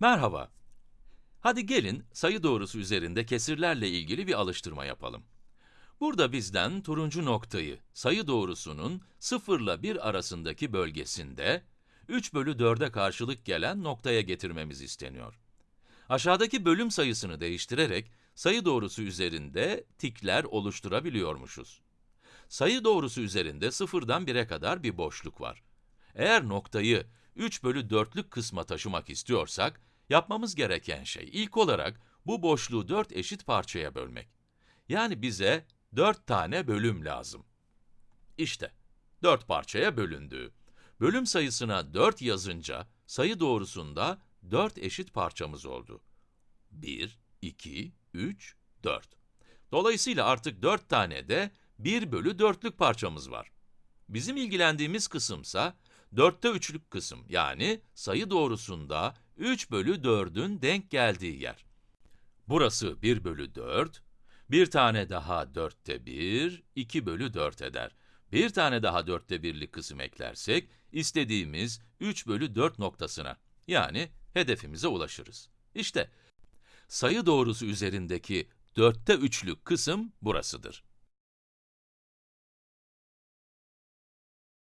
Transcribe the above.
Merhaba. Hadi gelin sayı doğrusu üzerinde kesirlerle ilgili bir alıştırma yapalım. Burada bizden turuncu noktayı sayı doğrusunun 0 ile 1 arasındaki bölgesinde 3 bölü 4'e karşılık gelen noktaya getirmemiz isteniyor. Aşağıdaki bölüm sayısını değiştirerek sayı doğrusu üzerinde tikler oluşturabiliyormuşuz. Sayı doğrusu üzerinde 0'dan 1'e kadar bir boşluk var. Eğer noktayı 3 bölü 4'lük kısma taşımak istiyorsak, yapmamız gereken şey ilk olarak bu boşluğu 4 eşit parçaya bölmek. Yani bize 4 tane bölüm lazım. İşte, 4 parçaya bölündü. Bölüm sayısına 4 yazınca, sayı doğrusunda 4 eşit parçamız oldu. 1, 2, 3, 4. Dolayısıyla artık 4 tane de 1 bölü 4'lük parçamız var. Bizim ilgilendiğimiz kısımsa 4'te 3'lük kısım yani sayı doğrusunda 3 bölü 4'ün denk geldiği yer. Burası 1 bölü 4, bir tane daha 4'te 1, 2 bölü 4 eder. Bir tane daha 4'te 1'lik kısım eklersek, istediğimiz 3 bölü 4 noktasına, yani hedefimize ulaşırız. İşte, sayı doğrusu üzerindeki 4'te 3'lük kısım burasıdır.